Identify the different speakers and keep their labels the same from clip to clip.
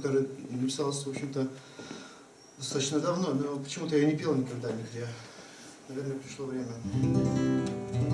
Speaker 1: которая написалась, в общем-то, достаточно давно, но почему-то я не пел никогда нигде. Наверное, пришло время.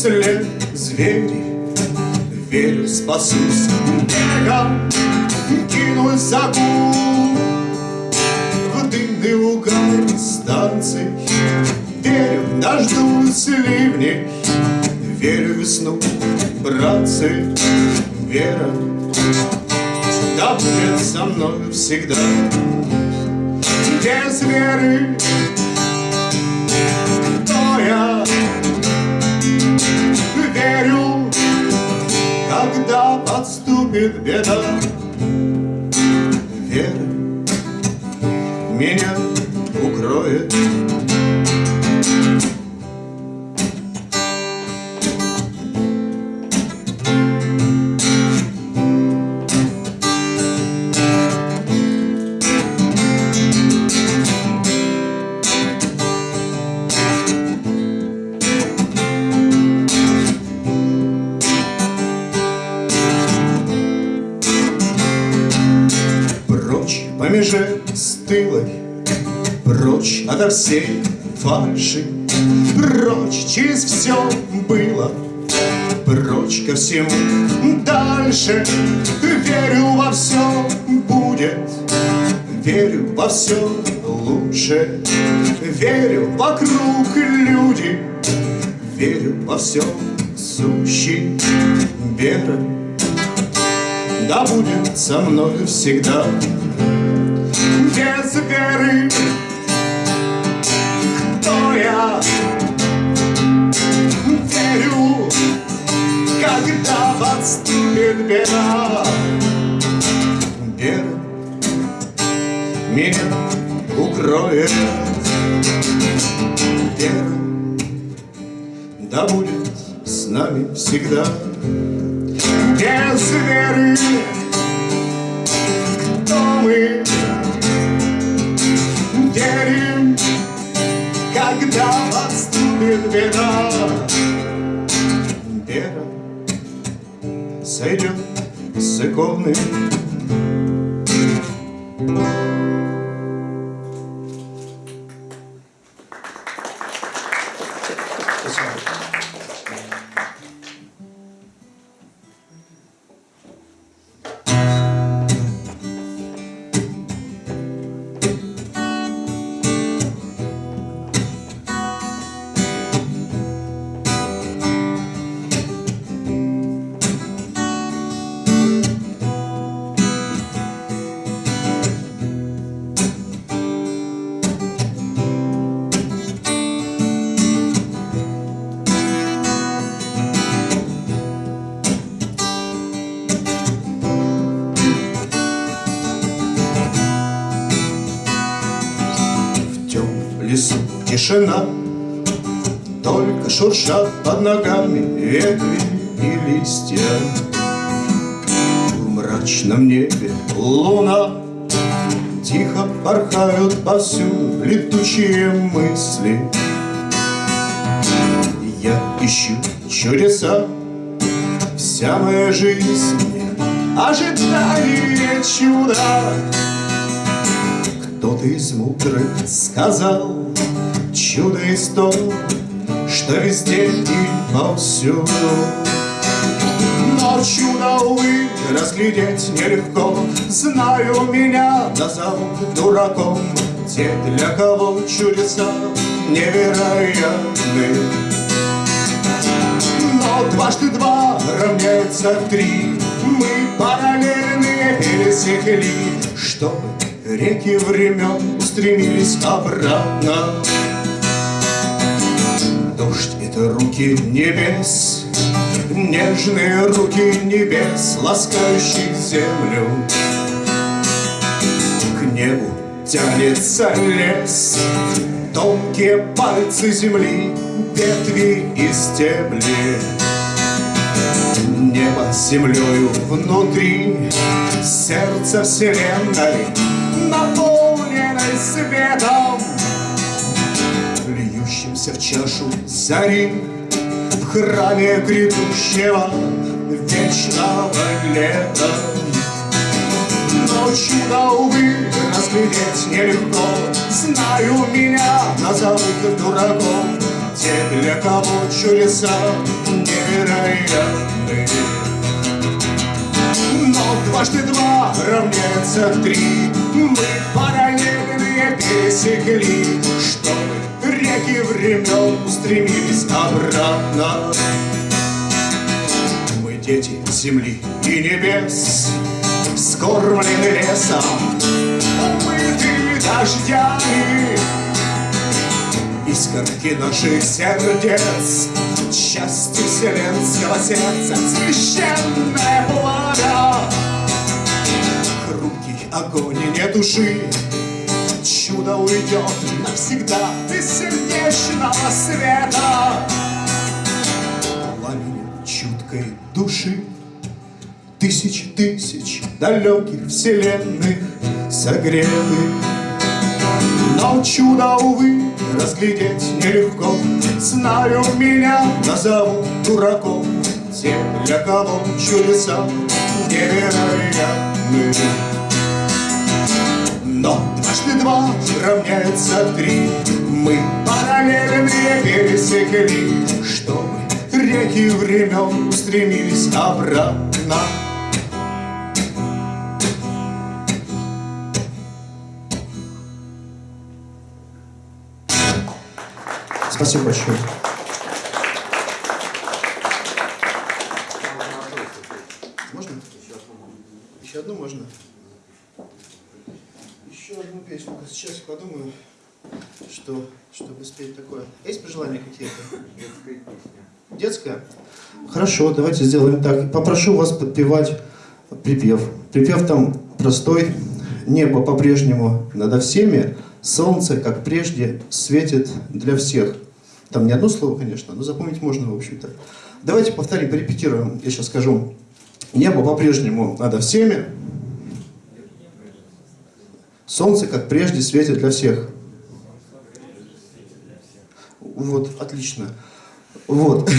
Speaker 2: След звери. Верю, спасусь. Бегом Кинусь за В дымный угар станций Верю, дождусь ливней Верю весну, братцы. Вера Да будет со мной всегда. Без веры подступит меже стылой, Прочь ото всей фальши, Прочь через все было, Прочь ко всему дальше. Верю во все будет, Верю во все лучше, Верю вокруг люди, Верю во все сущий вера. Да будет со мной всегда без веры Кто я? Верю, когда подступит беда Вера меня укроет Вера да будет с нами всегда Без веры кто мы? Когда подступит беда. Вера сойдет с иконы. Тишина. Только шуршат под ногами ветви и листья. В мрачном небе луна. Тихо порхают повсюду летучие мысли. Я ищу чудеса. Вся моя жизнь ожидание чуда. Кто-то из мудрых сказал Чудо из то, что везде и повсюду. Но чудо, увы, разглядеть нелегко. Знаю, меня назовут дураком. Те, для кого чудеса невероятны. Но дважды два равняется три. Мы параллельные пересекли, чтобы реки времен устремились обратно. Дождь — это руки небес, Нежные руки небес, ласкающие землю. К небу тянется лес Тонкие пальцы земли, ветви и стебли. Небо землею внутри Сердце вселенной Наполненной светом Льющимся в чашу зари В храме грядущего Вечного лета. Но чудо, увы, разглядеть нелегко. Знаю, меня назовут дураком. Те, для кого чудеса невероятны Но дважды два равняется три. Мы параллельные пересекли времен устремились обратно. Мы дети земли и небес Скормлены лесом. Умыты дождями. Искорки наших сердец Части вселенского сердца Священное пламя Хрупкий огонь и нет души Чудо уйдет навсегда Из сердечного света. Пламенем чуткой души Тысячи тысяч далеких вселенных согреты. Но чудо, увы, разглядеть нелегко. Знаю, меня назовут дураком. Те, для кого чудеса невероятны. Но дважды два равняется три Мы параллельные пересекли Чтобы реки времен устремились обратно
Speaker 1: Спасибо большое. Можно? Еще одну можно? Еще одну песню. Сейчас я подумаю, что, чтобы спеть такое. Есть пожелания какие-то? Детская? Хорошо, давайте сделаем так. Попрошу вас подпевать припев. Припев там простой. Небо по-прежнему над всеми, солнце, как прежде, светит для всех. Там не одно слово, конечно, но запомнить можно, в общем-то. Давайте повторим, порепетируем. Я сейчас скажу. Небо по-прежнему над всеми, солнце, как прежде, светит для всех. Вот, отлично. Вот.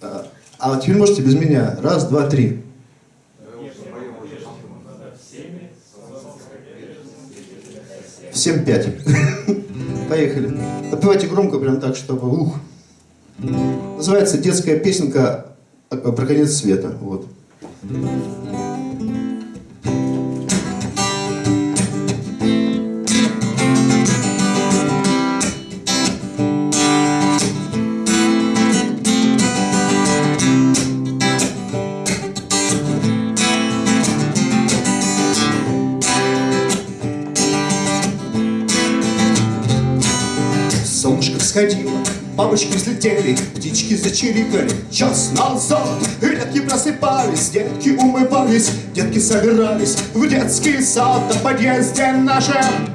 Speaker 1: А а теперь можете без меня. Раз, два, три. Всем пять. Поехали. Подпевайте громко, прям так, чтобы ух. Называется детская песенка про конец света. Вот.
Speaker 2: Солнышко всходило, бабочки взлетели, птички зачирикали Час назад редки просыпались, детки умывались, детки собирались в детский сад на подъезде нашем.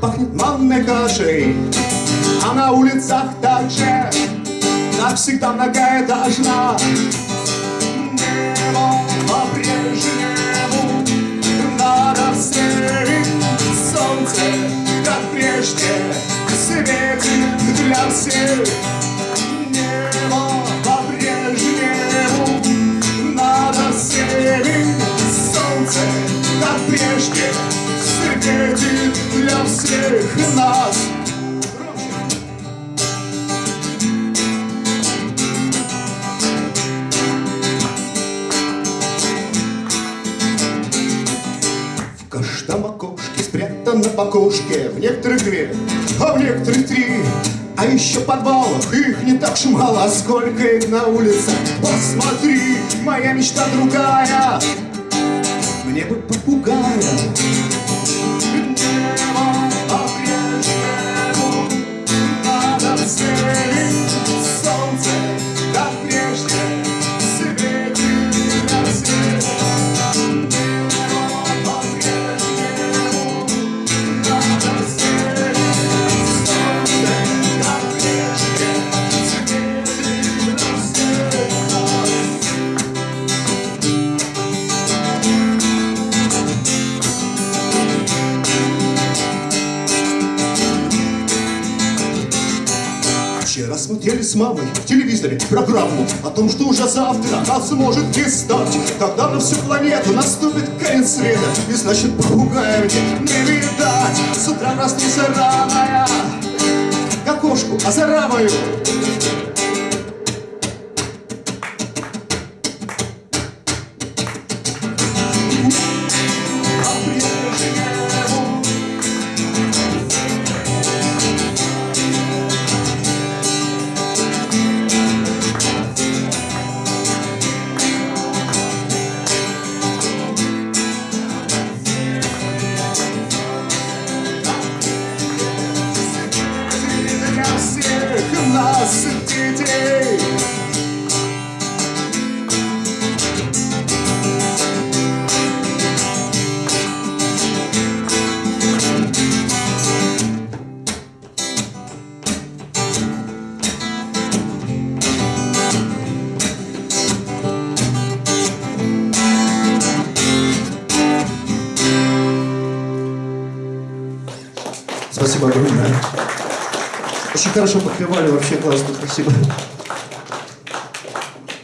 Speaker 2: Пахнет манной кашей, а на улицах также. Навсегда многоэтажно Небо по-прежнему над всеми солнце, как прежде, светит для всех. Небо по-прежнему над всеми солнце, как прежде, светит для всех нас. В каждом окошке спрятано по В некоторых две, а некоторых три А еще в подвалах их не так уж мало Сколько их на улицах. Посмотри, моя мечта другая. Мне бы попугая смотрели с мамой в телевизоре программу О том, что уже завтра нас может не стать. Когда на всю планету наступит конец света И значит попугая мне не видать. С утра проснулся рано я К окошку
Speaker 1: хорошо подпевали, вообще классно, спасибо.